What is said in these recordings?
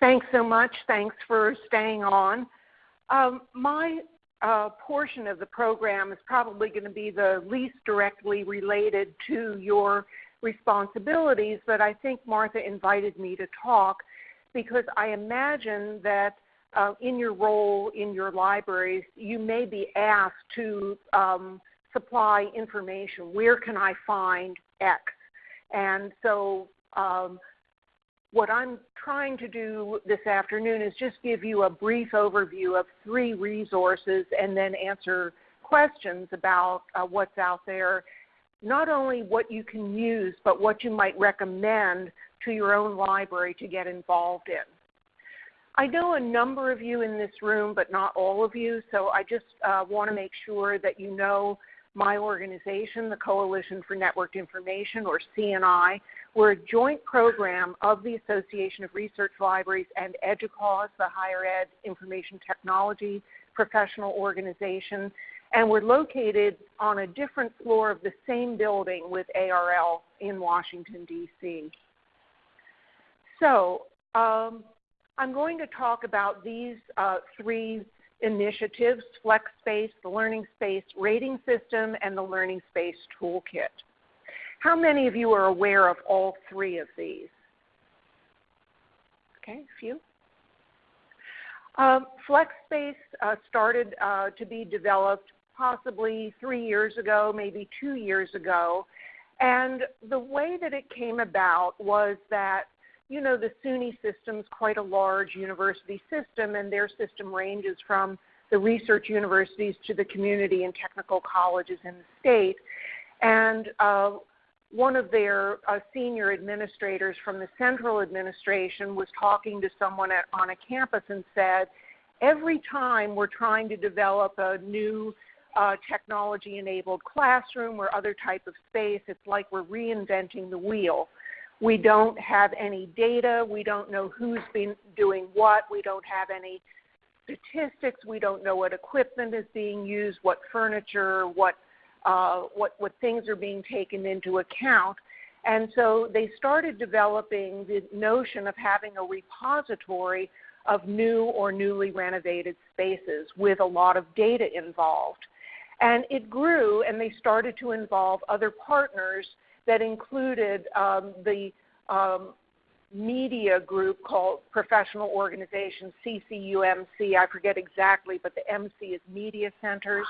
Thanks so much. Thanks for staying on. Um, my uh, portion of the program is probably going to be the least directly related to your responsibilities, but I think Martha invited me to talk because I imagine that uh, in your role in your libraries, you may be asked to um, supply information. Where can I find X? And so um, what I'm trying to do this afternoon is just give you a brief overview of three resources and then answer questions about uh, what's out there, not only what you can use, but what you might recommend to your own library to get involved in. I know a number of you in this room, but not all of you, so I just uh, want to make sure that you know my organization, the Coalition for Networked Information, or CNI. We're a joint program of the Association of Research Libraries and EDUCAUSE, the higher ed information technology professional organization. And we're located on a different floor of the same building with ARL in Washington, D.C. So um, I'm going to talk about these uh, three initiatives, FlexSpace, the Learning Space Rating System, and the Learning Space Toolkit. How many of you are aware of all three of these? Okay, a few. Um, FlexSpace uh, started uh, to be developed possibly three years ago, maybe two years ago. And the way that it came about was that you know, the SUNY system is quite a large university system, and their system ranges from the research universities to the community and technical colleges in the state. And uh, one of their uh, senior administrators from the central administration was talking to someone at, on a campus and said, every time we're trying to develop a new uh, technology enabled classroom or other type of space, it's like we're reinventing the wheel. We don't have any data. We don't know who's been doing what. We don't have any statistics. We don't know what equipment is being used, what furniture, what, uh, what, what things are being taken into account. And so they started developing the notion of having a repository of new or newly renovated spaces with a lot of data involved. And it grew and they started to involve other partners that included um, the um, media group called Professional Organization, CCUMC. I forget exactly, but the MC is Media Centers.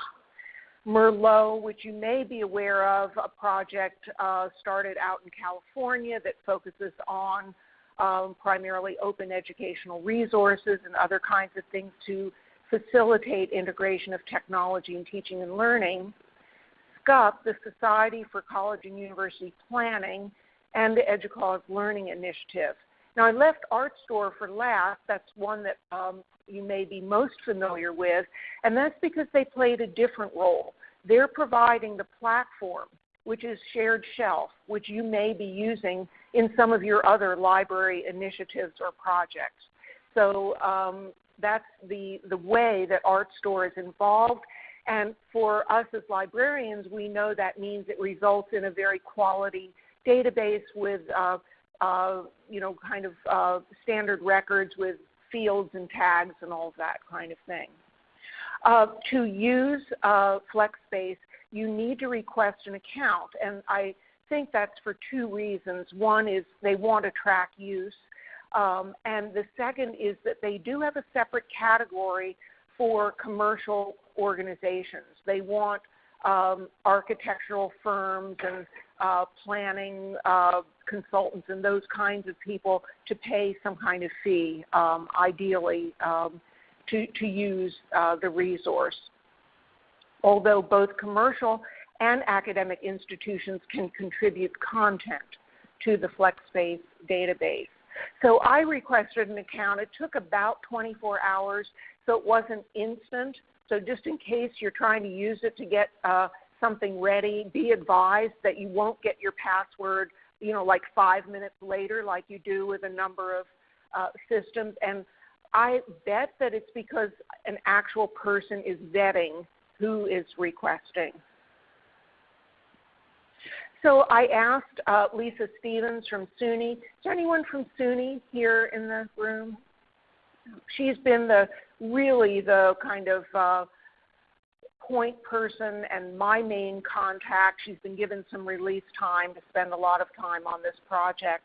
Merlot, which you may be aware of, a project uh, started out in California that focuses on um, primarily open educational resources and other kinds of things to facilitate integration of technology in teaching and learning. SCUP, the Society for College and University Planning, and the EDUCAUSE Learning Initiative. Now, I left Artstor for last. That's one that um, you may be most familiar with, and that's because they played a different role. They're providing the platform, which is shared shelf, which you may be using in some of your other library initiatives or projects. So um, that's the, the way that Artstor is involved. And for us as librarians, we know that means it results in a very quality database with, uh, uh, you know, kind of uh, standard records with fields and tags and all of that kind of thing. Uh, to use uh, FlexSpace, you need to request an account, and I think that's for two reasons. One is they want to track use, um, and the second is that they do have a separate category for commercial organizations. They want um, architectural firms and uh, planning uh, consultants and those kinds of people to pay some kind of fee, um, ideally, um, to, to use uh, the resource. Although both commercial and academic institutions can contribute content to the FlexSpace database. So I requested an account. It took about 24 hours, so it wasn't instant. So just in case you're trying to use it to get uh, something ready, be advised that you won't get your password, you know, like five minutes later, like you do with a number of uh, systems. And I bet that it's because an actual person is vetting who is requesting. So I asked uh, Lisa Stevens from SUNY. Is there anyone from SUNY here in the room? She's been the really the kind of uh, point person and my main contact. She's been given some release time to spend a lot of time on this project.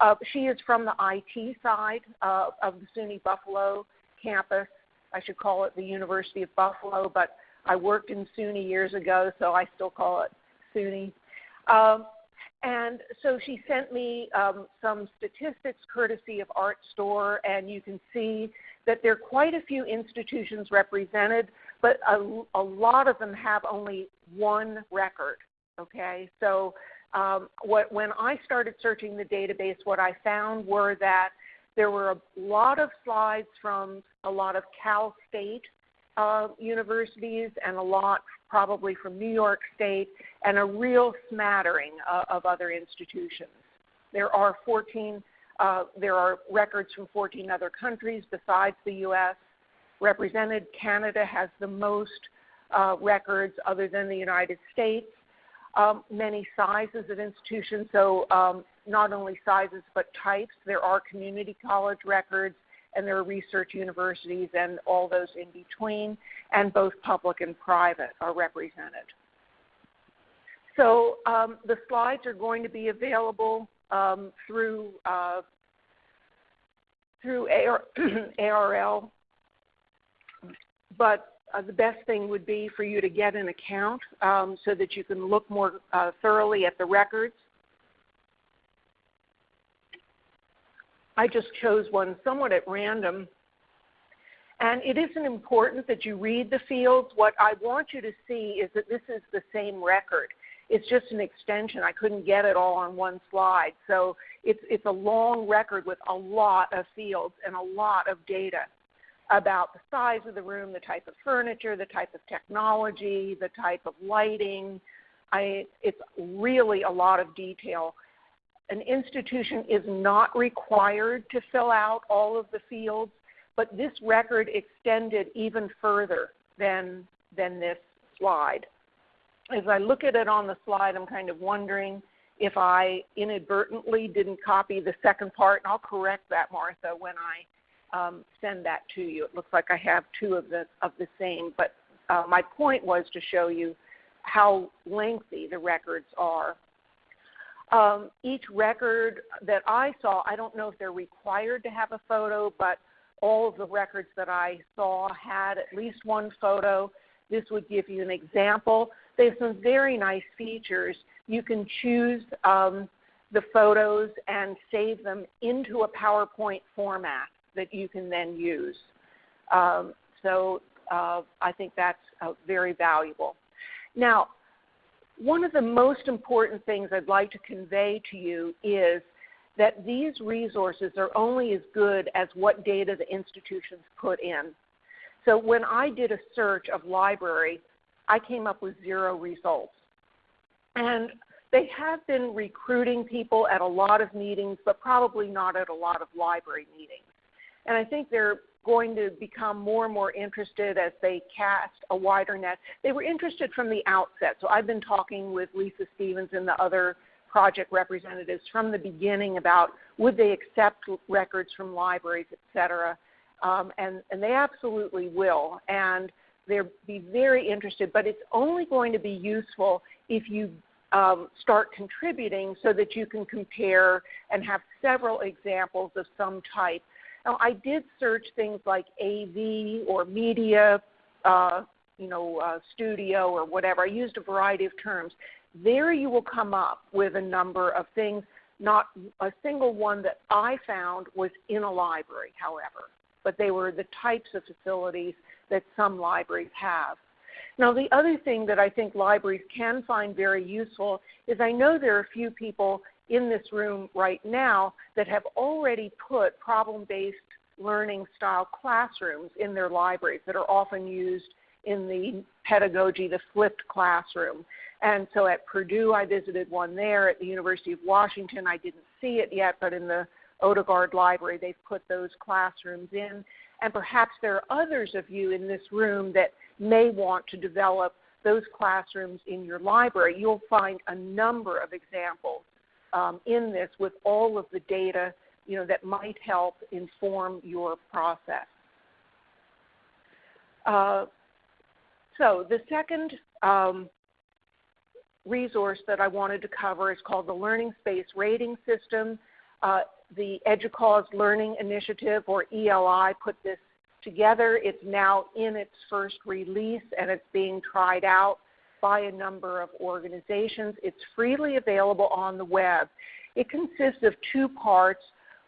Uh, she is from the IT side uh, of the SUNY Buffalo campus. I should call it the University of Buffalo, but I worked in SUNY years ago, so I still call it SUNY. Um, and so she sent me um, some statistics courtesy of Artstor, and you can see that there are quite a few institutions represented, but a, a lot of them have only one record. Okay, so um, what, when I started searching the database, what I found were that there were a lot of slides from a lot of Cal State uh, universities and a lot probably from New York State and a real smattering uh, of other institutions. There are 14, uh, there are records from 14 other countries besides the U.S. Represented, Canada has the most uh, records other than the United States. Um, many sizes of institutions, so um, not only sizes but types. There are community college records, and there are research universities and all those in between, and both public and private are represented. So um, the slides are going to be available um, through uh, through AR, ARL, but uh, the best thing would be for you to get an account um, so that you can look more uh, thoroughly at the records. I just chose one somewhat at random. And it isn't important that you read the fields. What I want you to see is that this is the same record. It's just an extension. I couldn't get it all on one slide. So it's, it's a long record with a lot of fields and a lot of data about the size of the room, the type of furniture, the type of technology, the type of lighting. I, it's really a lot of detail an institution is not required to fill out all of the fields, but this record extended even further than, than this slide. As I look at it on the slide, I'm kind of wondering if I inadvertently didn't copy the second part, and I'll correct that, Martha, when I um, send that to you. It looks like I have two of the, of the same, but uh, my point was to show you how lengthy the records are. Um, each record that I saw, I don't know if they're required to have a photo, but all of the records that I saw had at least one photo. This would give you an example. They have some very nice features. You can choose um, the photos and save them into a PowerPoint format that you can then use. Um, so uh, I think that's uh, very valuable. Now, one of the most important things I'd like to convey to you is that these resources are only as good as what data the institutions put in. So when I did a search of library, I came up with zero results. And they have been recruiting people at a lot of meetings, but probably not at a lot of library meetings. And I think they're going to become more and more interested as they cast a wider net. They were interested from the outset. So I've been talking with Lisa Stevens and the other project representatives from the beginning about would they accept records from libraries, et cetera. Um, and, and they absolutely will. And they'll be very interested, but it's only going to be useful if you um, start contributing so that you can compare and have several examples of some type now, I did search things like AV or media, uh, you know, uh, studio or whatever. I used a variety of terms. There you will come up with a number of things. Not a single one that I found was in a library, however, but they were the types of facilities that some libraries have. Now, the other thing that I think libraries can find very useful is I know there are a few people in this room right now that have already put problem-based learning style classrooms in their libraries that are often used in the pedagogy, the flipped classroom. And so at Purdue, I visited one there. At the University of Washington, I didn't see it yet, but in the Odegaard Library, they've put those classrooms in. And perhaps there are others of you in this room that may want to develop those classrooms in your library. You'll find a number of examples um, in this with all of the data you know, that might help inform your process. Uh, so the second um, resource that I wanted to cover is called the Learning Space Rating System. Uh, the EDUCAUSE Learning Initiative, or ELI, put this together. It's now in its first release and it's being tried out by a number of organizations. It's freely available on the web. It consists of two parts.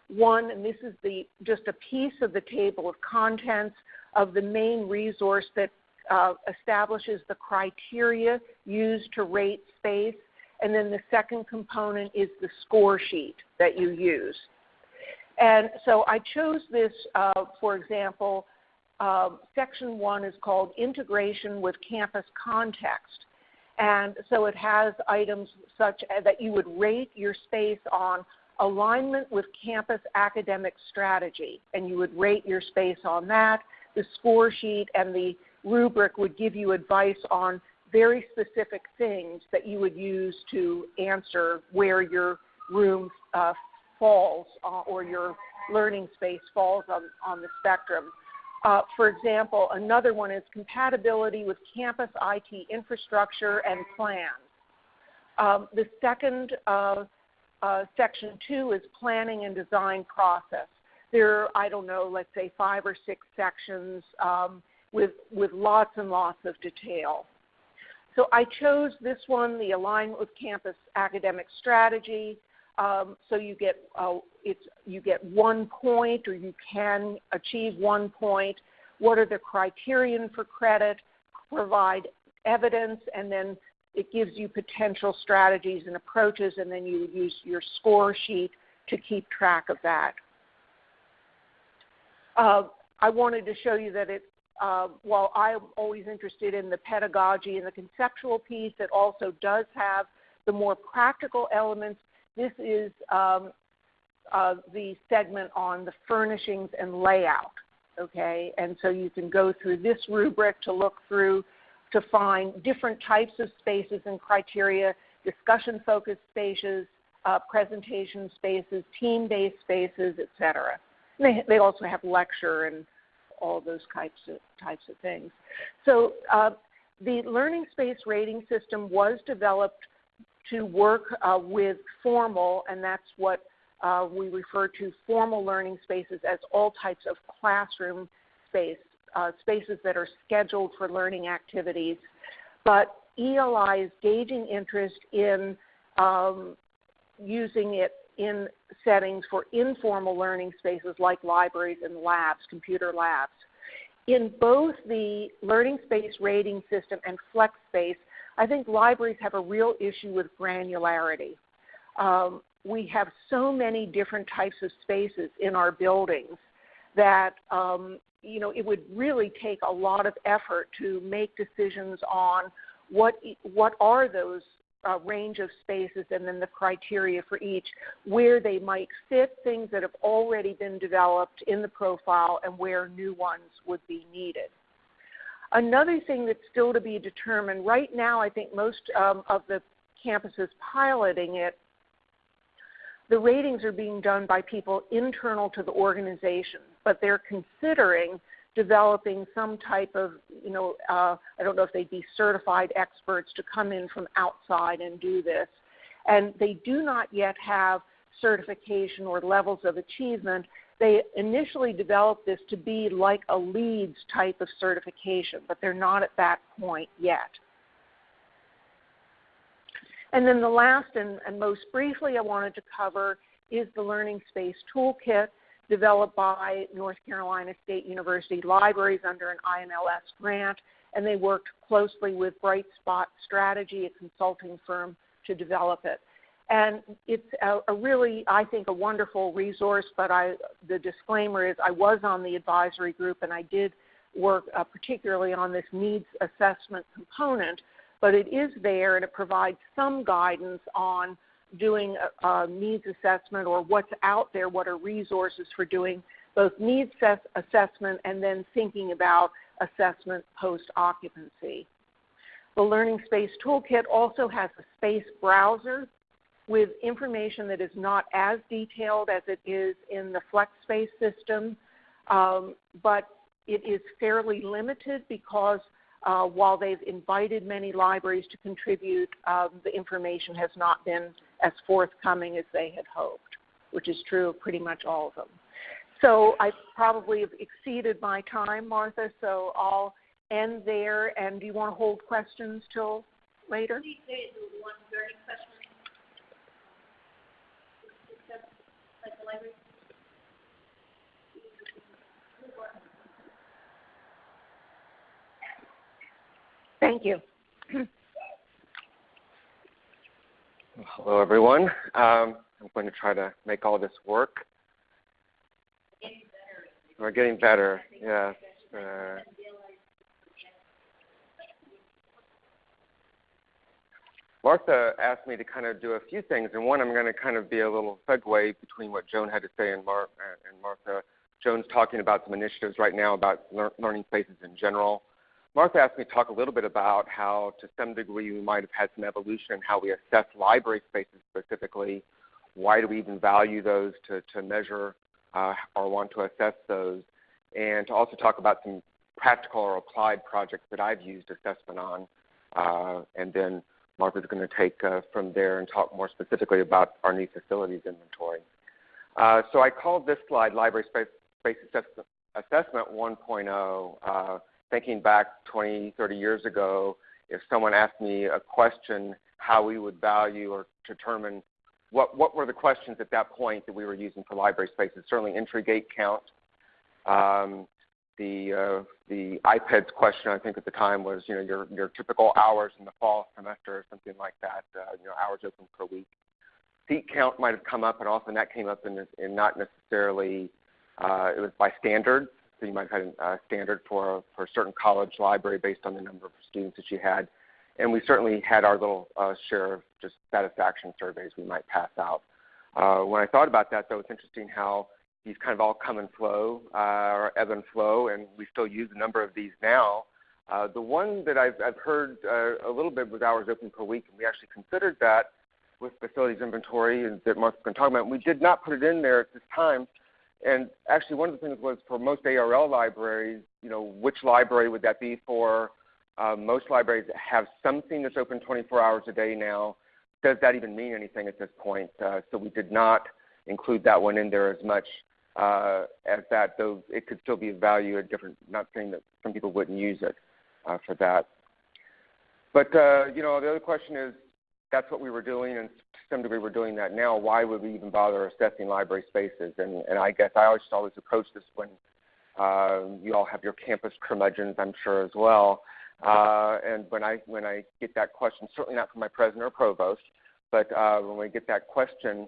One, and this is the, just a piece of the table of contents of the main resource that uh, establishes the criteria used to rate space. And then the second component is the score sheet that you use. And so I chose this, uh, for example, uh, section one is called Integration with Campus Context. And so it has items such as that you would rate your space on alignment with campus academic strategy, and you would rate your space on that. The score sheet and the rubric would give you advice on very specific things that you would use to answer where your room uh, falls uh, or your learning space falls on, on the spectrum. Uh, for example, another one is compatibility with campus IT infrastructure and plans. Um, the second uh, uh, section two is planning and design process. There are, I don't know, let's say five or six sections um, with, with lots and lots of detail. So I chose this one, the alignment with campus academic strategy. Um, so you get uh, it's you get one point, or you can achieve one point. What are the criterion for credit? Provide evidence, and then it gives you potential strategies and approaches, and then you use your score sheet to keep track of that. Uh, I wanted to show you that it, uh, while I'm always interested in the pedagogy and the conceptual piece, it also does have the more practical elements this is um, uh, the segment on the furnishings and layout. Okay, and so you can go through this rubric to look through to find different types of spaces and criteria, discussion focused spaces, uh, presentation spaces, team based spaces, etc. They, they also have lecture and all those types of, types of things. So uh, the learning space rating system was developed to work uh, with formal, and that's what uh, we refer to formal learning spaces as all types of classroom space, uh, spaces that are scheduled for learning activities. But ELI is gauging interest in um, using it in settings for informal learning spaces like libraries and labs, computer labs. In both the learning space rating system and flex space, I think libraries have a real issue with granularity. Um, we have so many different types of spaces in our buildings that um, you know it would really take a lot of effort to make decisions on what what are those uh, range of spaces and then the criteria for each, where they might fit things that have already been developed in the profile and where new ones would be needed. Another thing that's still to be determined, right now I think most um, of the campuses piloting it, the ratings are being done by people internal to the organization, but they're considering developing some type of, you know, uh, I don't know if they'd be certified experts to come in from outside and do this. And they do not yet have certification or levels of achievement they initially developed this to be like a LEEDS type of certification, but they're not at that point yet. And then the last and, and most briefly I wanted to cover is the Learning Space Toolkit developed by North Carolina State University Libraries under an IMLS grant, and they worked closely with Bright Spot Strategy, a consulting firm, to develop it. And it's a, a, really, I think, a wonderful resource. But I, the disclaimer is, I was on the advisory group, and I did work uh, particularly on this needs assessment component. But it is there, and it provides some guidance on doing a, a needs assessment or what's out there, what are resources for doing both needs assessment and then thinking about assessment post occupancy. The Learning Space Toolkit also has a space browser with information that is not as detailed as it is in the FlexSpace system, um, but it is fairly limited because uh, while they've invited many libraries to contribute, um, the information has not been as forthcoming as they had hoped, which is true of pretty much all of them. So I probably have exceeded my time, Martha, so I'll end there. And do you want to hold questions till later? Thank you. Hello, everyone. Um, I'm going to try to make all this work. We're getting better, yes. Uh, Martha asked me to kind of do a few things, and one I'm going to kind of be a little segue between what Joan had to say and, Mar- and Martha. Joan's talking about some initiatives right now about lear- learning spaces in general. Martha asked me to talk a little bit about how, to some degree, we might have had some evolution in how we assess library spaces specifically. Why do we even value those to, to measure uh, or want to assess those? And to also talk about some practical or applied projects that I've used assessment on. Uh, and then Martha's going to take uh, from there and talk more specifically about our new facilities inventory. Uh, so I called this slide Library Space, Space Assessment, Assessment 1.0 uh, thinking back 20, 30 years ago, if someone asked me a question, how we would value or determine what, what were the questions at that point that we were using for library spaces. Certainly entry gate count. Um, the, uh, the IPEDS question I think at the time was, you know, your, your typical hours in the fall semester or something like that, uh, you know, hours open per week. Seat count might have come up, and often that came up in, not necessarily, uh, it was by standards. So you might have had a standard for, for a certain college library based on the number of students that you had. And we certainly had our little share of just satisfaction surveys we might pass out. When I thought about that, though, it's interesting how these kind of all come and flow, uh, or ebb and flow, and we still use a number of these now. Uh, the one that I've, I've heard uh, a little bit was hours open per week, and we actually considered that with facilities inventory and that Mark's going to talk about. We did not put it in there at this time and actually, one of the things was for most ARL libraries, you know, which library would that be for? Uh, most libraries have something that's open 24 hours a day now. Does that even mean anything at this point? Uh, so we did not include that one in there as much uh, as that, though it could still be of value at different, not saying that some people wouldn't use it uh, for that. But, uh, you know, the other question is, that's what we were doing, and to some degree we're doing that now. Why would we even bother assessing library spaces? And, and I guess I always always approach this when uh, you all have your campus curmudgeons, I'm sure as well. Uh, and when I when I get that question, certainly not from my president or provost, but uh, when we get that question,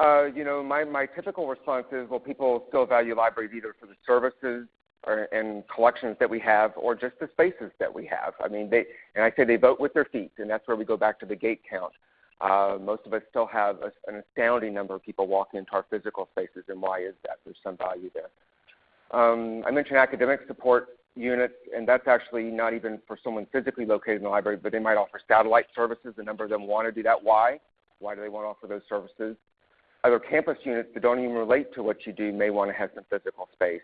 uh, you know, my, my typical response is, well, people still value libraries either for the services or, and collections that we have or just the spaces that we have. I mean, they, and I say they vote with their feet, and that's where we go back to the gate count. Uh, most of us still have a, an astounding number of people walking into our physical spaces, and why is that? There's some value there. Um, I mentioned academic support units, and that's actually not even for someone physically located in the library, but they might offer satellite services. A number of them want to do that. Why? Why do they want to offer those services? Other campus units that don't even relate to what you do may want to have some physical space.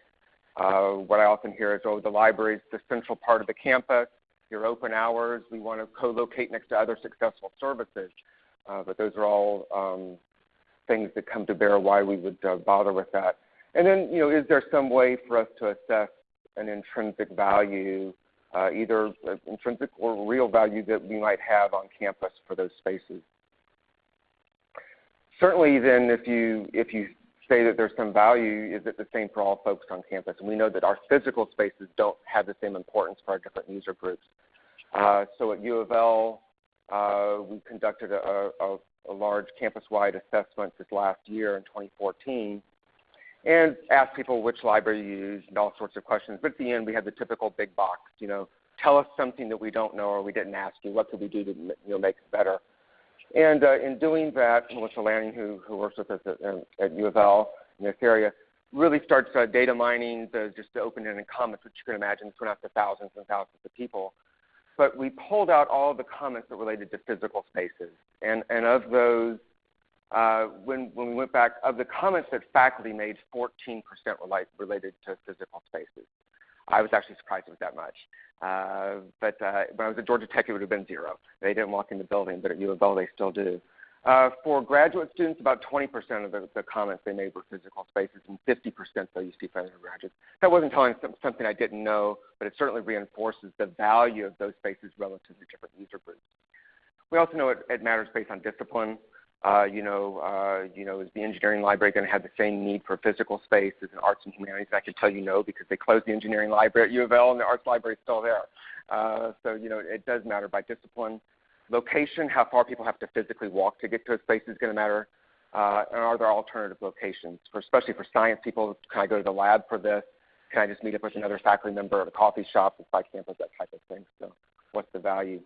Uh, what I often hear is, oh, the library is the central part of the campus. Your open hours, we want to co-locate next to other successful services. Uh, but those are all um, things that come to bear why we would uh, bother with that. And then, you know, is there some way for us to assess an intrinsic value, uh, either intrinsic or real value that we might have on campus for those spaces? Certainly, then, if you if you say that there's some value, is it the same for all folks on campus? And we know that our physical spaces don't have the same importance for our different user groups. Uh, so at U of L, uh, we conducted a, a, a large campus-wide assessment this last year in 2014 and asked people which library you use and all sorts of questions. But at the end, we had the typical big box, you know, tell us something that we don't know or we didn't ask you. What could we do to you know, make it better? And uh, in doing that, Melissa Laning, who, who works with us at, at U of L in this area, really starts uh, data mining, the, just the open-ended comments, which you can imagine, went out to thousands and thousands of people. but we pulled out all the comments that related to physical spaces. And, and of those, uh, when, when we went back, of the comments that faculty made, 14% relate, related to physical spaces. I was actually surprised it was that much. Uh, but uh, when I was at Georgia Tech, it would have been zero. They didn't walk in the building, but at U of L, they still do. Uh, for graduate students, about 20% of the, the, comments they made were physical spaces, and 50% though you see from undergraduates. That wasn't telling something I didn't know, but it certainly reinforces the value of those spaces relative to different user groups. We also know it, it matters based on discipline. Uh, you know, uh, you know, is the engineering library going to have the same need for physical space as an arts and humanities? I can tell you no because they closed the engineering library at U of L and the arts library is still there. Uh, so you know, it does matter by discipline. Location, how far people have to physically walk to get to a space is going to matter. Uh, and are there alternative locations, for, especially for science people? Can I go to the lab for this? Can I just meet up with another faculty member at a coffee shop inside campus, that type of thing? So what's the value?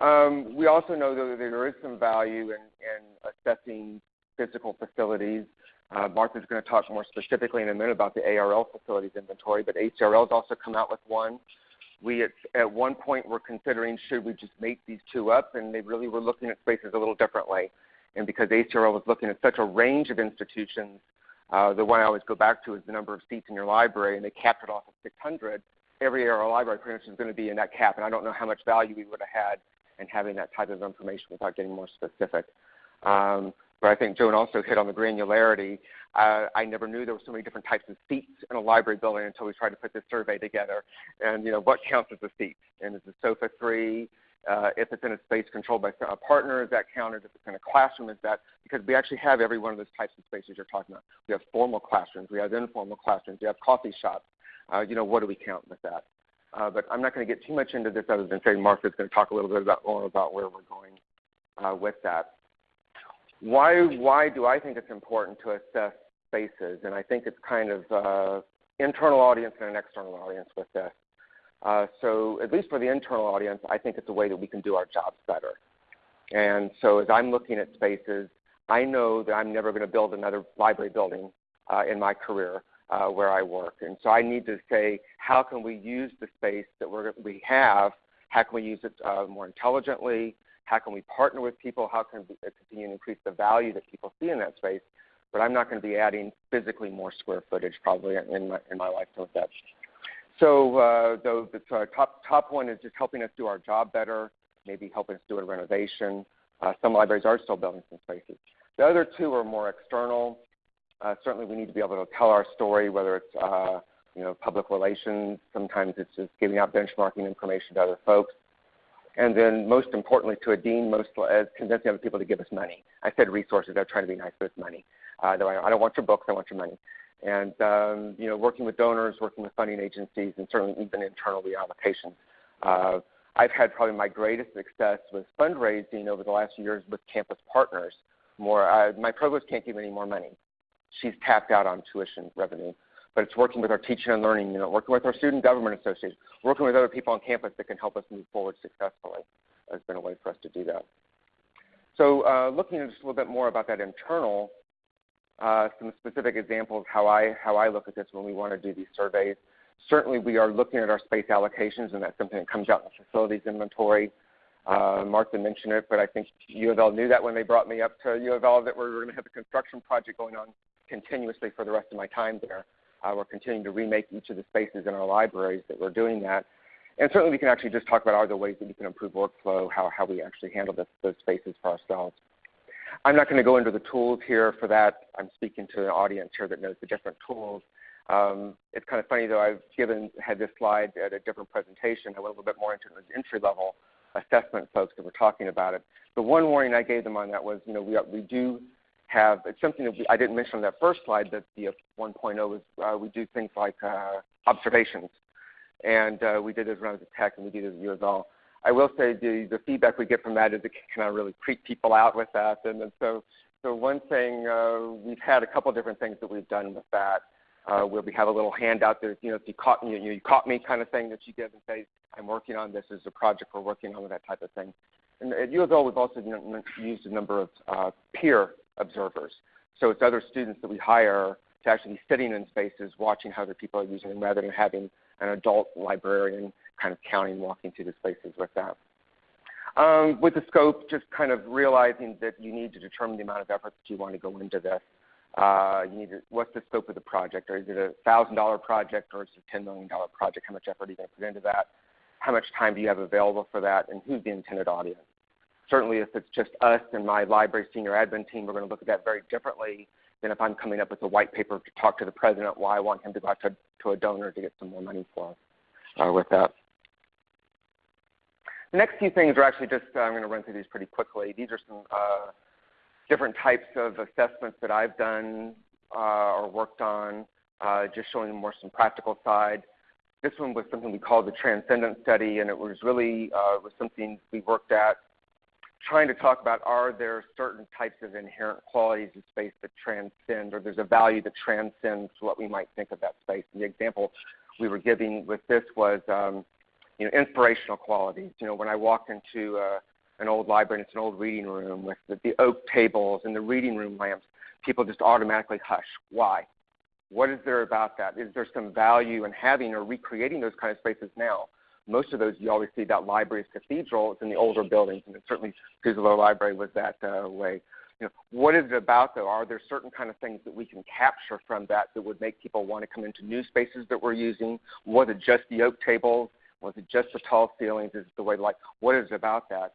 Um, we also know that there is some value in, in assessing physical facilities. Uh, Martha's going to talk more specifically in a minute about the ARL facilities inventory, but ACRL has also come out with one. We at, at one point were considering should we just make these two up, and they really were looking at spaces a little differently. And because ACRL was looking at such a range of institutions, uh, the one I always go back to is the number of seats in your library, and they capped it off at 600. Every ARL library pretty much is going to be in that cap, and I don't know how much value we would have had in having that type of information without getting more specific. Um, but I think Joan also hit on the granularity. Uh, I never knew there were so many different types of seats in a library building until we tried to put this survey together. And you know, what counts as a seat? And is the sofa three? Uh, if it's in a space controlled by a partner, is that counted? If it's in a classroom, is that because we actually have every one of those types of spaces you're talking about. We have formal classrooms, we have informal classrooms, we have coffee shops. Uh, you know, what do we count with that? Uh, but I'm not going to get too much into this other than saying Martha's going to talk a little bit about more about where we're going uh, with that. Why, why do I think it's important to assess spaces? And I think it's kind of uh, internal audience and an external audience with this. Uh, so at least for the internal audience, I think it's a way that we can do our jobs better. And so as I'm looking at spaces, I know that I'm never going to build another library building uh, in my career uh, where I work. And so I need to say, how can we use the space that we're, we have? How can we use it uh, more intelligently? How can we partner with people? How can we continue to increase the value that people see in that space? But I'm not going to be adding physically more square footage probably in my, in my lifetime with that. So uh, the, the uh, top, top one is just helping us do our job better, maybe helping us do a renovation. Uh, some libraries are still building some spaces. The other two are more external. Uh, certainly we need to be able to tell our story, whether it's uh, you know, public relations. Sometimes it's just giving out benchmarking information to other folks. And then most importantly to a dean, most as convincing other people to give us money. I said resources, I'm trying to be nice with money. Uh, I don't want your books, I want your money. And um, you know, working with donors, working with funding agencies, and certainly even internal reallocations. Uh, I've had probably my greatest success with fundraising over the last years with campus partners. More, uh, my provost can't give any more money. She's tapped out on tuition revenue but it's working with our teaching and learning unit, working with our student government association, working with other people on campus that can help us move forward successfully has been a way for us to do that. So uh, looking at just a little bit more about that internal, uh, some specific examples how I, how I look at this when we want to do these surveys. Certainly we are looking at our space allocations and that's something that comes out in the facilities inventory. Uh, Martha mentioned it, but I think U of L knew that when they brought me up to U of L that we were going to have a construction project going on continuously for the rest of my time there. Uh, we're continuing to remake each of the spaces in our libraries that we're doing that. And certainly we can actually just talk about other ways that we can improve workflow, how, how we actually handle this, those spaces for ourselves. I'm not going to go into the tools here for that. I'm speaking to an audience here that knows the different tools. Um, it's kind of funny though, I've given, had this slide at a different presentation. I went a little bit more into the entry level assessment folks that were talking about it. The one warning I gave them on that was, you know, we, we do have it's something that we, I didn't mention on that first slide that the 1.0 is uh, we do things like uh, observations, and uh, we did this around the Tech, and we did it at U of L. I will say the, the feedback we get from that is it can kind of really creep people out with that, and, and so so one thing uh, we've had a couple different things that we've done with that. Uh, where we have a little handout that you know if you caught me, you, you caught me kind of thing that you give and say I'm working on this as a project we're working on that type of thing. And at U of L, we've also used a number of uh, peer observers. So it's other students that we hire to actually be sitting in spaces watching how other people are using them rather than having an adult librarian kind of counting, walking through the spaces with that. Um, with the scope, just kind of realizing that you need to determine the amount of effort that you want to go into this. Uh, you need to, what's the scope of the project? Or is it a $1,000 project or is it a $10 million project? How much effort are you going to put into that? How much time do you have available for that? And who's the intended audience? Certainly if it's just us and my library senior admin team, we're going to look at that very differently than if I'm coming up with a white paper to talk to the president why I want him to go out to, to a donor to get some more money for us uh, with that. The next few things are actually just, uh, I'm going to run through these pretty quickly. These are some uh, different types of assessments that I've done uh, or worked on, uh, just showing more some practical side. This one was something we called the Transcendent Study, and it was really uh, was something we worked at trying to talk about are there certain types of inherent qualities of space that transcend, or there's a value that transcends what we might think of that space. And the example we were giving with this was um, you know, inspirational qualities. You know, when I walk into uh, an old library and it's an old reading room with the, the oak tables and the reading room lamps, people just automatically hush. Why? What is there about that? Is there some value in having or recreating those kind of spaces now? Most of those you always see that libraries, cathedrals in the older buildings, and certainly Peterborough Library was that uh, way. You know, what is it about though? Are there certain kind of things that we can capture from that that would make people want to come into new spaces that we're using? Was it just the oak tables? Was it just the tall ceilings? Is it the way like what is it about that?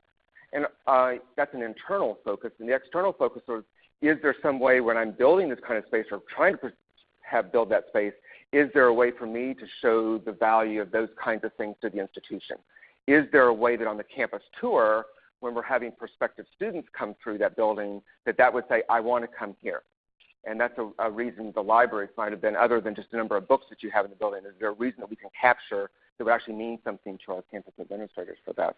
And uh, that's an internal focus. And the external focus is, is there some way when I'm building this kind of space or trying to have build that space, is there a way for me to show the value of those kinds of things to the institution? Is there a way that on the campus tour, when we're having prospective students come through that building, that that would say, I want to come here? And that's a, a reason the libraries might have been, other than just the number of books that you have in the building, is there a reason that we can capture that would actually mean something to our campus administrators for that?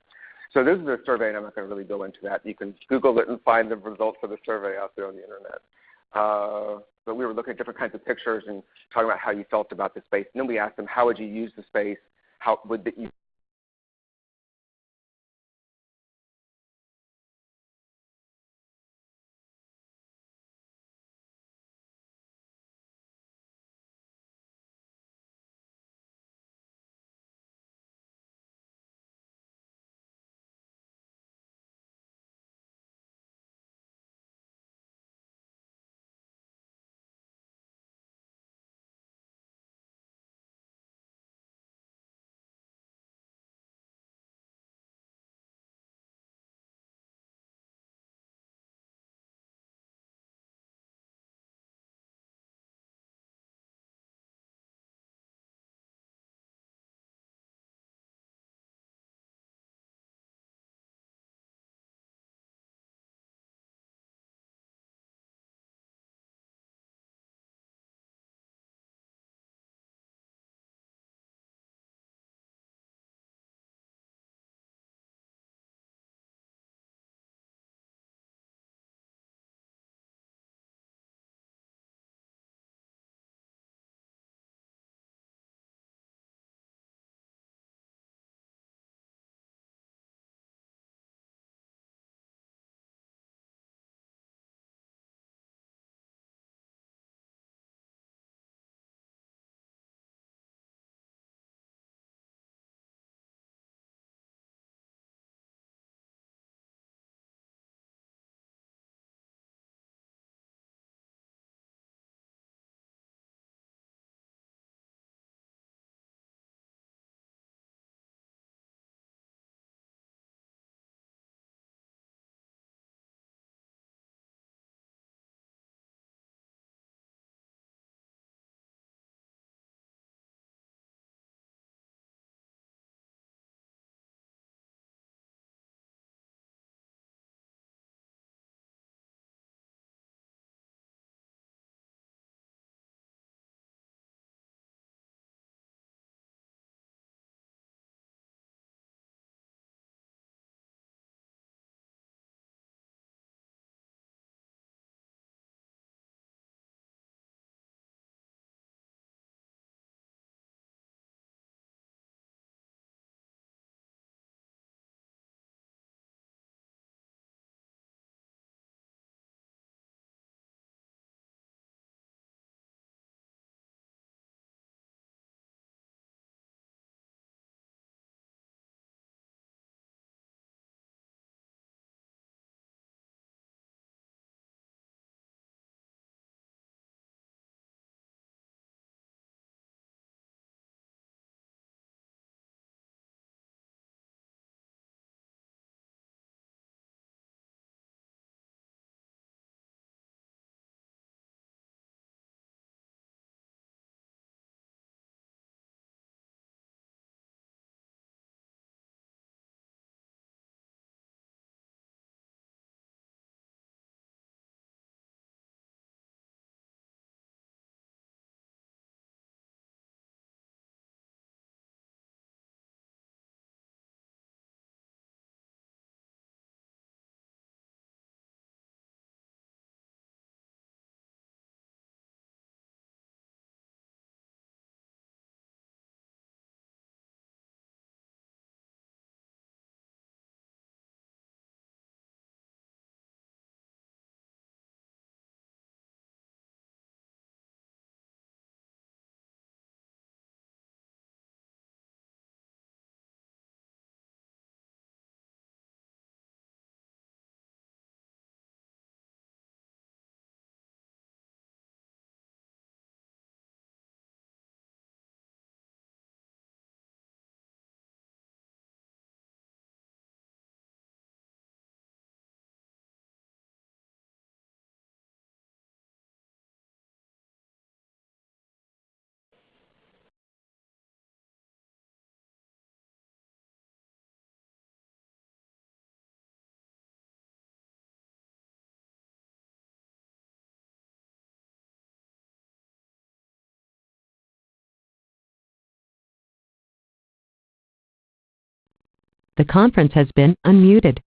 So this is a survey, and I'm not going to really go into that. You can Google it and find the results of the survey out there on the internet. Uh, but we were looking at different kinds of pictures and talking about how you felt about the space. And then we asked them, how would you use the space? How would you The conference has been unmuted.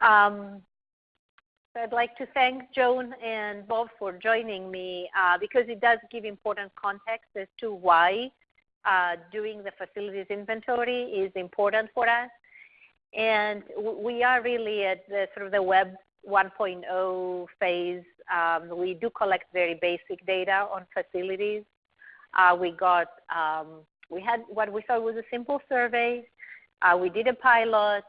Um, I'd like to thank Joan and Bob for joining me uh, because it does give important context as to why uh, doing the facilities inventory is important for us. And we are really at the sort of the web 1.0 phase. Um, we do collect very basic data on facilities. Uh, we got um, we had what we thought was a simple survey. Uh, we did a pilot.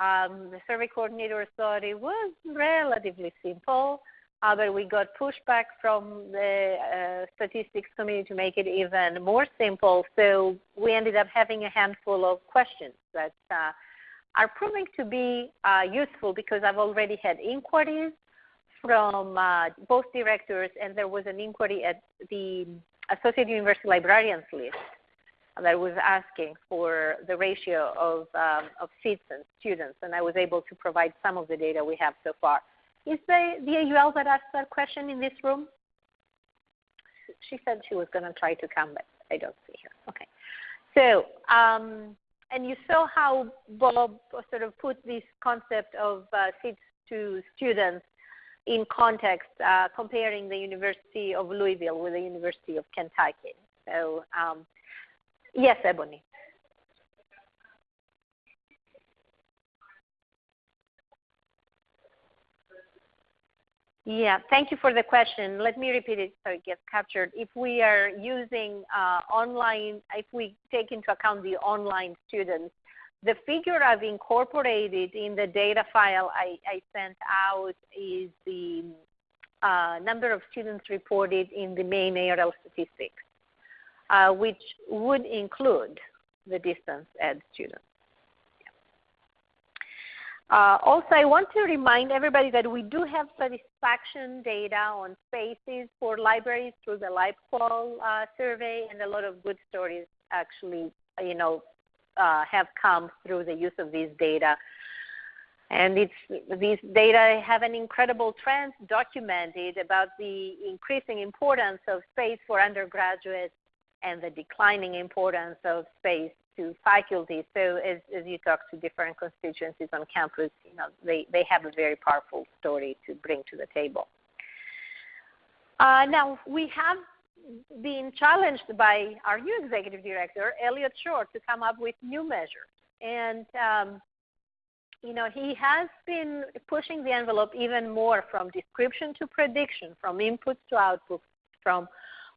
Um, the survey coordinator thought it was relatively simple. uh, but we got pushback from the uh, statistics community to make it even more simple. So we ended up having a handful of questions that uh, are proving to be uh, useful because I've already had inquiries from uh, both directors, and there was an inquiry at the Associate University Librarians list that was asking for the ratio of, um, of seats and students, and I was able to provide some of the data we have so far. Is the, the AUL that asked that question in this room? She said she was going to try to come, but I don't see her. Okay. So, um, and you saw how Bob sort of put this concept of uh, seats to students in context, uh, comparing the University of Louisville with the University of Kentucky. So, um, yes, Ebony. Yeah, thank you for the question. Let me repeat it so it gets captured. If we are using uh, online, if we take into account the online students, the figure I've incorporated in the data file I, sent out is the uh, number of students reported in the main ARL statistics, uh, which would include the distance ed students. Uh, also, I want to remind everybody that we do have satisfaction data on spaces for libraries through the LibQual uh, survey, and a lot of good stories actually, you know, uh, have come through the use of these data. And it's, these data have an incredible trend documented about the increasing importance of space for undergraduates and the declining importance of space to faculty. So as, as you talk to different constituencies on campus, you know, they, they have a very powerful story to bring to the table. Uh, now, we have been challenged by our new executive director, Elliott Shore, to come up with new measures. And, um, you know, he has been pushing the envelope even more from description to prediction, from inputs to outputs, from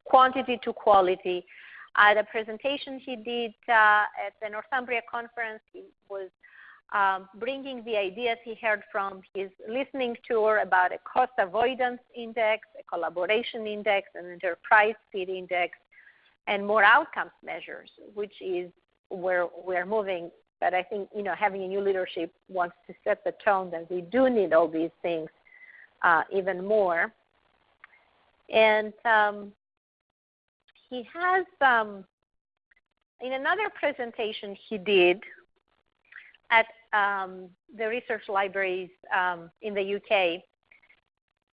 quantity to quality. At a presentation he did uh, at the Northumbria conference, he was um, bringing the ideas he heard from his listening tour about a cost avoidance index, a collaboration index, an enterprise speed index, and more outcomes measures, which is where we're moving. But I think you know having a new leadership wants to set the tone that we do need all these things uh, even more. And um, he has um, in another presentation he did at um, the research libraries um, in the UK,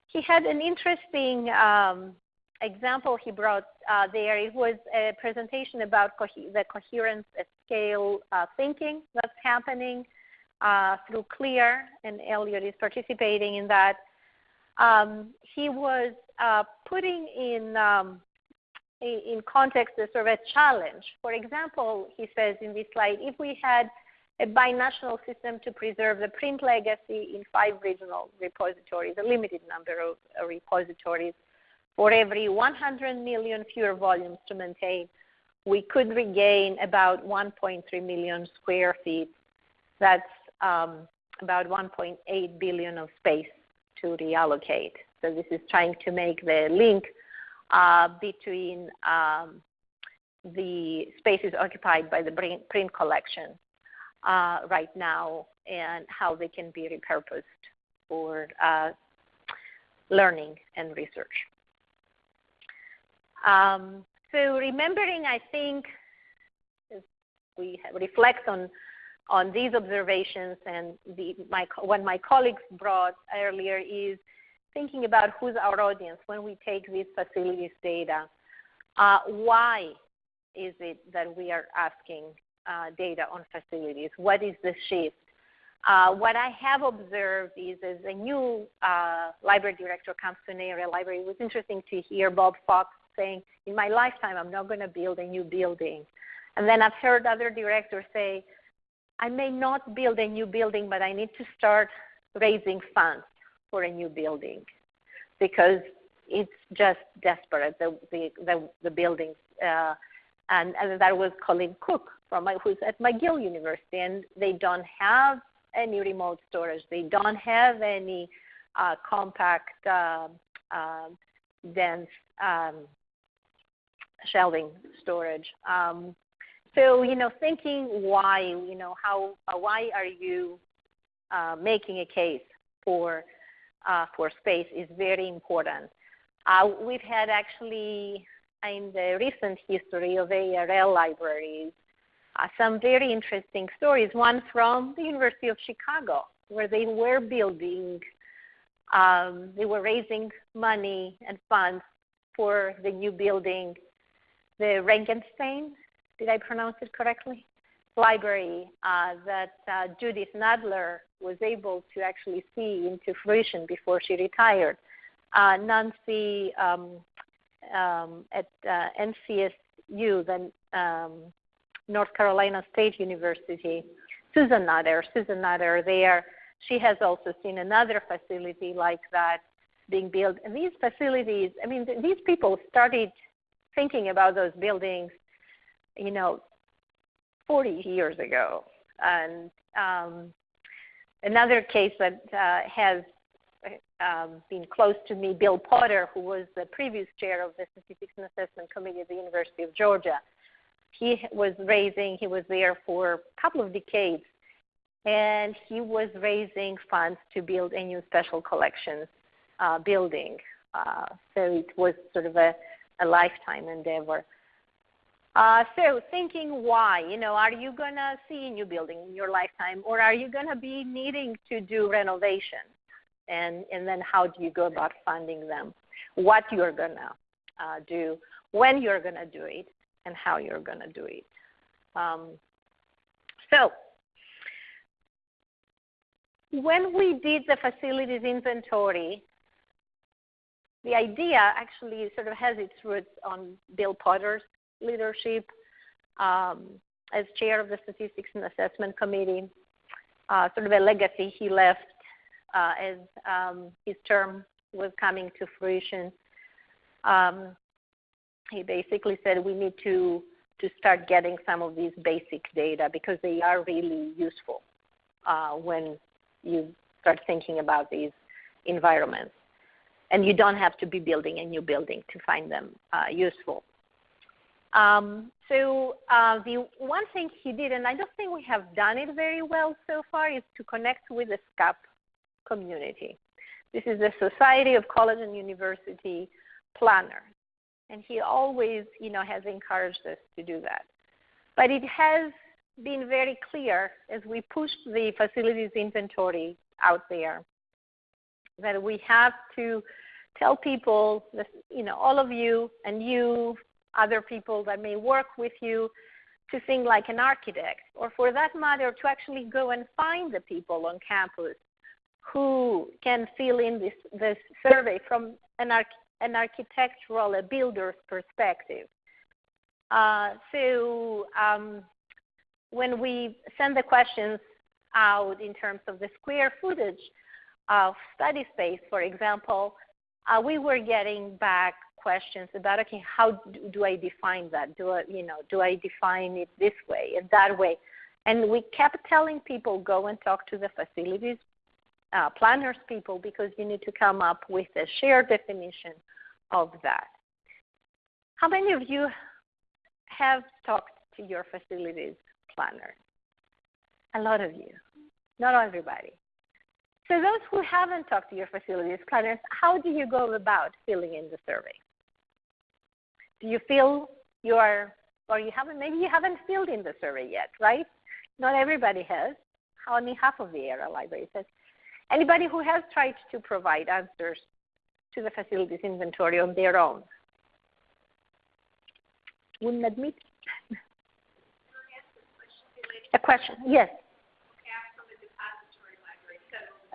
he had an interesting um, example he brought uh, there. It was a presentation about co the coherence at scale uh, thinking that's happening uh, through CLIR, and Elliott is participating in that. Um, he was uh, putting in um, in context a sort of a challenge. For example, he says in this slide, if we had a binational system to preserve the print legacy in five regional repositories, a limited number of repositories, for every 100 million fewer volumes to maintain, we could regain about 1.3 million square feet. That's um, about 1.8 billion of space to reallocate. So this is trying to make the link uh, between um, the spaces occupied by the print collection uh, right now and how they can be repurposed for uh, learning and research. Um, so remembering, I think, we reflect on on these observations and the, my, what my colleagues brought earlier is thinking about who's our audience when we take these facilities data. Uh, why is it that we are asking uh, data on facilities? What is the shift? Uh, what I have observed is as a new uh, library director comes to an area library, it was interesting to hear Bob Fox saying, in my lifetime, I'm not going to build a new building. And then I've heard other directors say, I may not build a new building, but I need to start raising funds for a new building because it's just desperate, the, the, the, the buildings. Uh, and, and that was Colleen Cook from who's at McGill University, and they don't have any remote storage. They don't have any uh, compact, uh, dense um, shelving storage. Um, so you know, thinking why, you know, how, why are you uh, making a case for uh, for space is very important. Uh, we've had actually in the recent history of ARL libraries uh, some very interesting stories. One from the University of Chicago, where they were building, um, they were raising money and funds for the new building, the Rankenstein, did I pronounce it correctly? Library uh, that uh, Judith Nadler was able to actually see into fruition before she retired. Uh, Nancy um, um, at uh, NCSU, the um, North Carolina State University, Susan Nutter, Susan Nutter there, she has also seen another facility like that being built. And these facilities, I mean, th- these people started thinking about those buildings, you know, 40 years ago. And um, another case that uh, has um, been close to me, Bill Potter, who was the previous chair of the Statistics and Assessment Committee at the University of Georgia. He was raising, he was there for a couple of decades, and he was raising funds to build a new special collections uh, building. Uh, so it was sort of a, a lifetime endeavor. Uh, so thinking why, you know, are you going to see a new building in your lifetime or are you going to be needing to do renovation? And, and then how do you go about funding them? What you're going to uh, do, when you're going to do it, and how you're going to do it. Um, so when we did the facilities inventory, the idea actually sort of has its roots on Bill Potter's leadership um, as chair of the Statistics and Assessment Committee, uh, sort of a legacy he left uh, as um, his term was coming to fruition. Um, he basically said we need to to start getting some of these basic data because they are really useful uh, when you start thinking about these environments. And you don't have to be building a new building to find them uh, useful. Um, so uh, the one thing he did, and I don't think we have done it very well so far, is to connect with the SCUP community. This is the Society of College and University Planners, and he always, you know, has encouraged us to do that. But it has been very clear as we pushed the facilities inventory out there that we have to tell people, you know, all of you and you other people that may work with you to think like an architect, or for that matter, to actually go and find the people on campus who can fill in this, this survey from an, arch, an architectural, a builder's perspective. Uh, so um, when we send the questions out in terms of the square footage of study space, for example, uh, we were getting back questions about okay how do i define that? Do i you know do i define it this way and that way? And we kept telling people go and talk to the facilities uh, planners people because you need to come up with a shared definition of that. How many of you have talked to your facilities planner? A lot of you. Not everybody. So those who haven't talked to your facilities planners, how do you go about filling in the survey? Do you feel you are, or you haven't, maybe you haven't filled in the survey yet, right? Not everybody has. Only half of the ARL library says. Anybody who has tried to provide answers to the facilities inventory on their own? Wouldn't admit. A question, yes.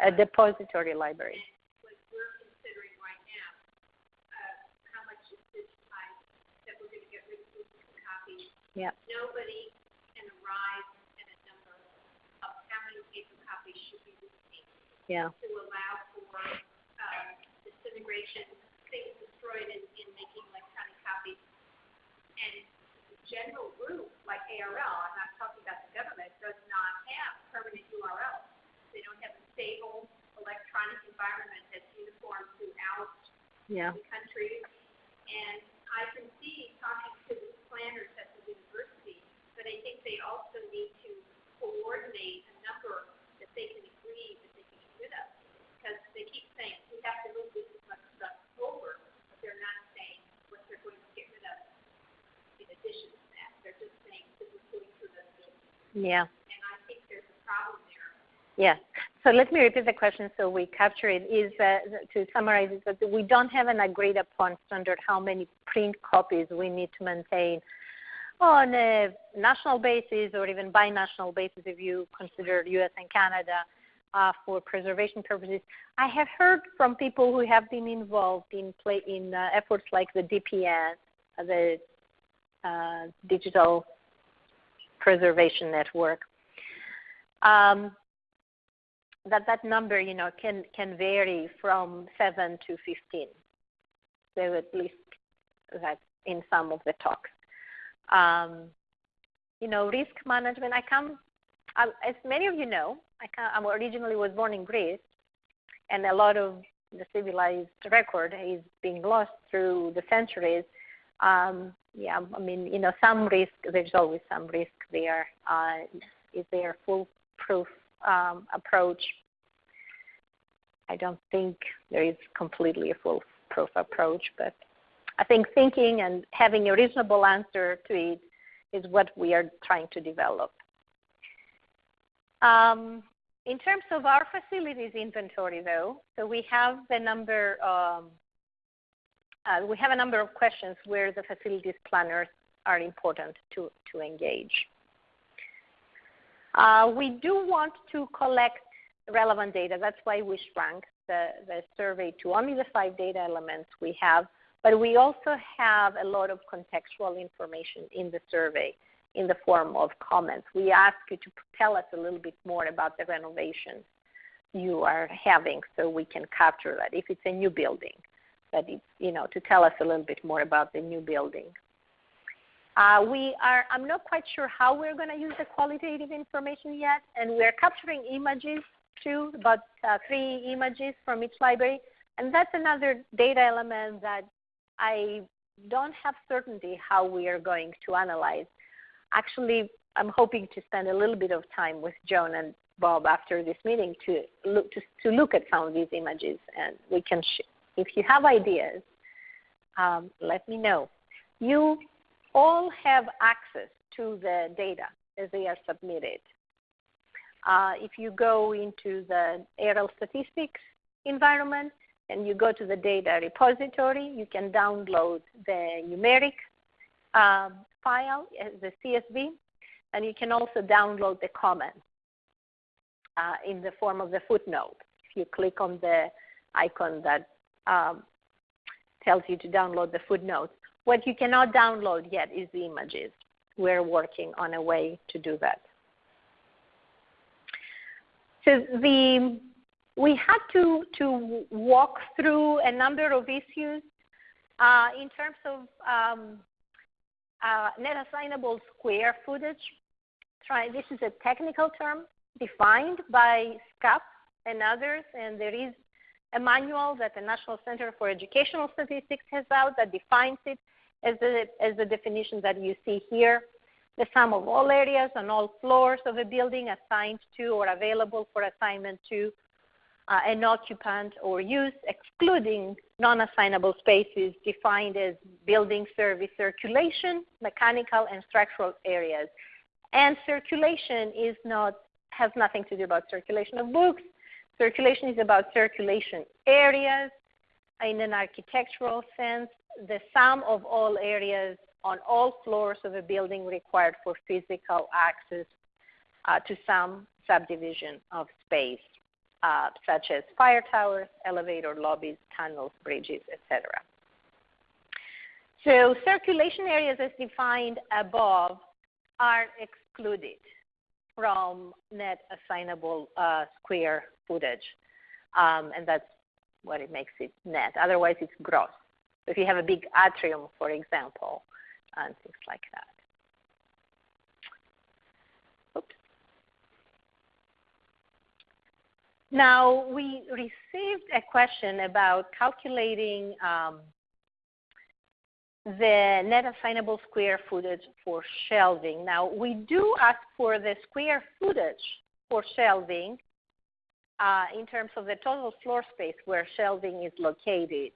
A depository library. Yeah. Nobody can arrive at a number of how many paper copies should be received. Yeah. To allow for uh, disintegration, things destroyed in, in making electronic copies. And the general group, like ARL, I'm not talking about the government, does not have permanent URLs. They don't have a stable electronic environment that's uniform throughout yeah. the country. And I can see talking to the planners at the university, but I think they also need to coordinate a number that they can agree that they can get rid of. Because they keep saying, we have to move this much stuff over, but they're not saying what they're going to get rid of in addition to that. They're just saying this is going through the building. Yeah. And I think there's a problem there. Yeah. So let me repeat the question so we capture it. Is uh, to summarize is that we don't have an agreed upon standard how many print copies we need to maintain on a national basis or even binational basis if you consider U.S. and Canada uh, for preservation purposes. I have heard from people who have been involved in play in uh, efforts like the DPN, uh, the uh, Digital Preservation Network. Um, that that number, you know, can can vary from seven to fifteen. So at least that in some of the talks. Um, you know, risk management. I come, I, as many of you know, I, come, I originally was born in Greece, and a lot of the civilized record is being lost through the centuries. Um, yeah, I mean, you know, some risk. There's always some risk there. Uh, is there a foolproof um, approach. I don't think there is completely a foolproof approach, but I think thinking and having a reasonable answer to it is what we are trying to develop. Um, in terms of our facilities inventory, though, so we have the number. Um, uh, we have a number of questions where the facilities planners are important to, to engage. Uh, we do want to collect relevant data. That's why we shrank the, the survey to only the five data elements we have. But we also have a lot of contextual information in the survey in the form of comments. We ask you to tell us a little bit more about the renovations you are having so we can capture that. If it's a new building, that it's, you know, to tell us a little bit more about the new building. Uh, we are, I'm not quite sure how we're going to use the qualitative information yet, and we're capturing images too, about uh, three images from each library. And that's another data element that I don't have certainty how we are going to analyze. Actually, I'm hoping to spend a little bit of time with Joan and Bob after this meeting to look to, to look at some of these images, and we can. if you have ideas, um, let me know. You all have access to the data as they are submitted. Uh, if you go into the ARL statistics environment and you go to the data repository, you can download the numeric um, file as the CSV, and you can also download the comments uh, in the form of the footnote. If you click on the icon that um, tells you to download the footnotes, what you cannot download yet is the images. We're working on a way to do that. So the, we had to, to walk through a number of issues uh, in terms of um, uh, net assignable square footage. Try, this is a technical term defined by SCUP and others, and there is a manual that the National Center for Educational Statistics has out that defines it as the, as the definition that you see here. The sum of all areas on all floors of a building assigned to or available for assignment to uh, an occupant or use, excluding non-assignable spaces defined as building service circulation, mechanical and structural areas. And circulation is not has nothing to do about circulation of books. Circulation is about circulation areas in an architectural sense the sum of all areas on all floors of a building required for physical access uh, to some subdivision of space, uh, such as fire towers, elevator lobbies, tunnels, bridges, etc. So circulation areas as defined above are excluded from net assignable uh, square footage. Um, and that's what it makes it net. Otherwise, it's gross. If you have a big atrium, for example, and things like that. Now we received a question about calculating um, the net assignable square footage for shelving. Now we do ask for the square footage for shelving uh, in terms of the total floor space where shelving is located.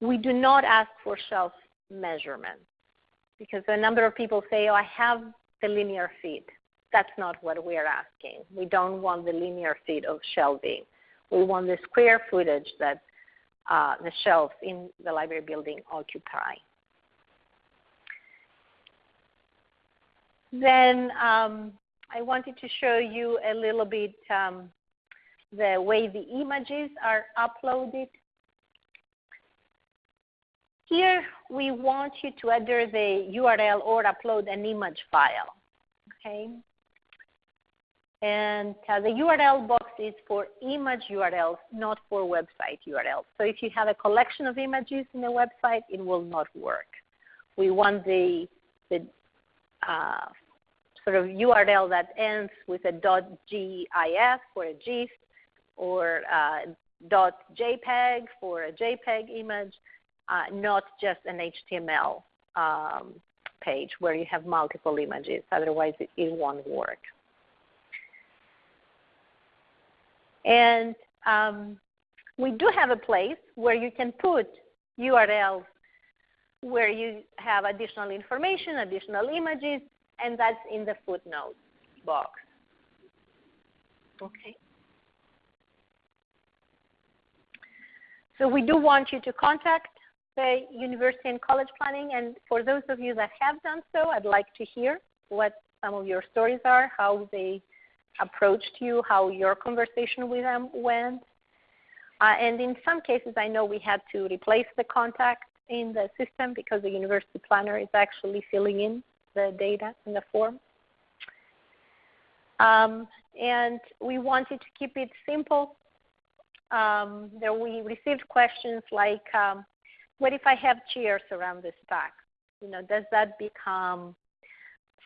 We do not ask for shelf measurements because a number of people say, oh, I have the linear feet. That's not what we're asking. We don't want the linear feet of shelving. We want the square footage that uh, the shelves in the library building occupy. Then um, I wanted to show you a little bit um, the way the images are uploaded. Here we want you to enter the URL or upload an image file. Okay, and uh, the URL box is for image URLs, not for website URLs. So if you have a collection of images in a website, it will not work. We want the, the uh, sort of URL that ends with a .gif for a GIF or uh, .jpeg for a JPEG image, uh, not just an HTML um, page where you have multiple images. Otherwise, it, it won't work. And um, we do have a place where you can put URLs where you have additional information, additional images, and that's in the footnotes box. Okay. So we do want you to contact the university and college planning, and for those of you that have done so, I'd like to hear what some of your stories are, how they approached you, how your conversation with them went. Uh, and in some cases, I know we had to replace the contact in the system because the university planner is actually filling in the data in the form. Um, and we wanted to keep it simple. Um, there we received questions like, um, what if I have chairs around the stack? You know, does that become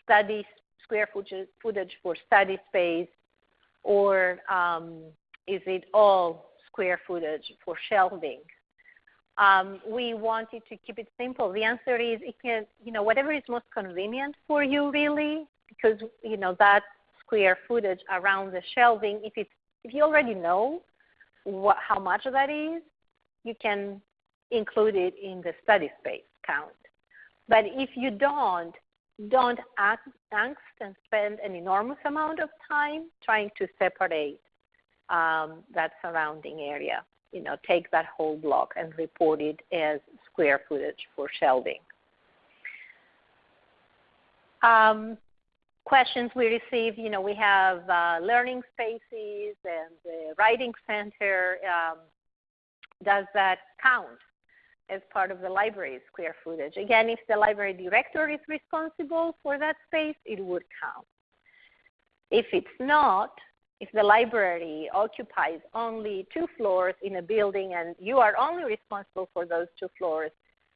study square footage for study space, or um, is it all square footage for shelving? Um, we wanted to keep it simple. The answer is it can, you know, whatever is most convenient for you, really, because you know that square footage around the shelving. If it's if you already know what, how much of that is, you can include it in the study space count. But if you don't, don't angst and spend an enormous amount of time trying to separate um, that surrounding area. You know, take that whole block and report it as square footage for shelving. Um, questions we receive, you know, we have uh, learning spaces and the writing center. Um, does that count? As part of the library's square footage. Again, if the library director is responsible for that space, it would count. If it's not, if the library occupies only two floors in a building and you are only responsible for those two floors,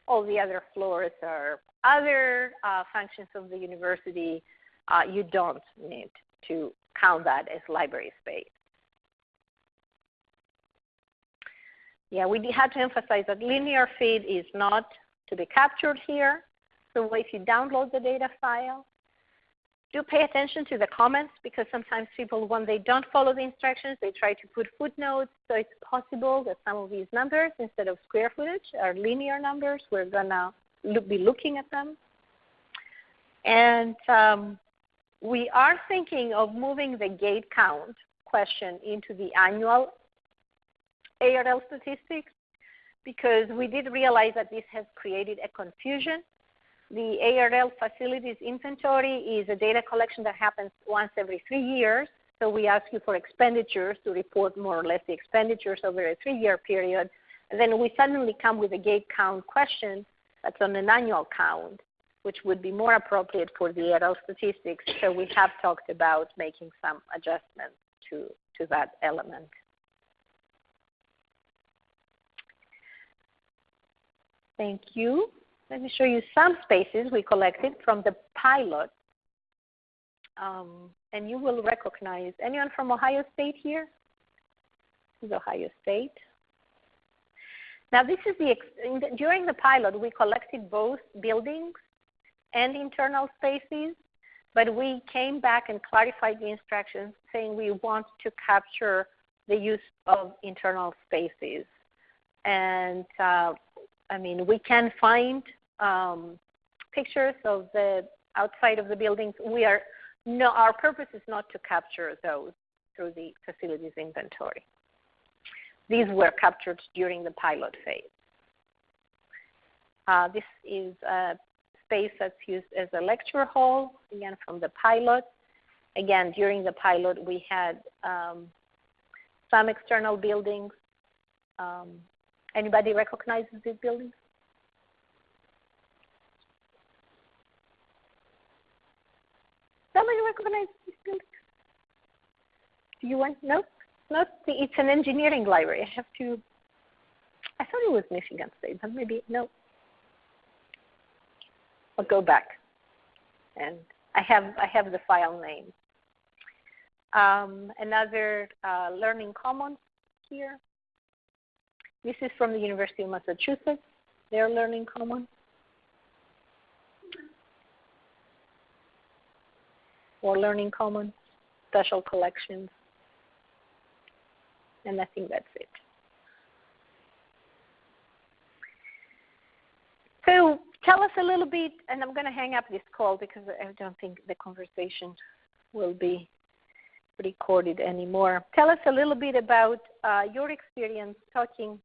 all the other floors are other uh, functions of the university, uh, you don't need to count that as library space. Yeah, we had to emphasize that linear feed is not to be captured here. So if you download the data file, do pay attention to the comments because sometimes people, when they don't follow the instructions, they try to put footnotes. So it's possible that some of these numbers, instead of square footage, are linear numbers. We're going to be looking at them. And um, we are thinking of moving the gate count question into the annual ARL statistics because we did realize that this has created a confusion. The ARL facilities inventory is a data collection that happens once every three years. So we ask you for expenditures to report more or less the expenditures over a three-year period. And then we suddenly come with a gate count question that's on an annual count, which would be more appropriate for the ARL statistics. So we have talked about making some adjustments to, to that element. Thank you. Let me show you some spaces we collected from the pilot um, and you will recognize anyone from Ohio State here? This is Ohio State. Now, this is the, during the pilot, we collected both buildings and internal spaces, but we came back and clarified the instructions saying we want to capture the use of internal spaces. And uh, I mean, we can find um, pictures of the outside of the buildings. We are no, our purpose is not to capture those through the facilities inventory. These were captured during the pilot phase. Uh, this is a space that's used as a lecture hall, again from the pilot. Again, during the pilot, we had um, some external buildings. Um, anybody recognizes these buildings? Somebody recognize these buildings? Do you want? No. The, it's an engineering library. I have to. I thought it was Michigan State, but maybe no. I'll go back, and I have I have the file name. Um, another uh, Learning Commons here. This is from the University of Massachusetts. Their Learning Commons. or Learning Commons, special collections, and I think that's it. So tell us a little bit, and I'm going to hang up this call because I don't think the conversation will be recorded anymore. Tell us a little bit about uh, your experience talking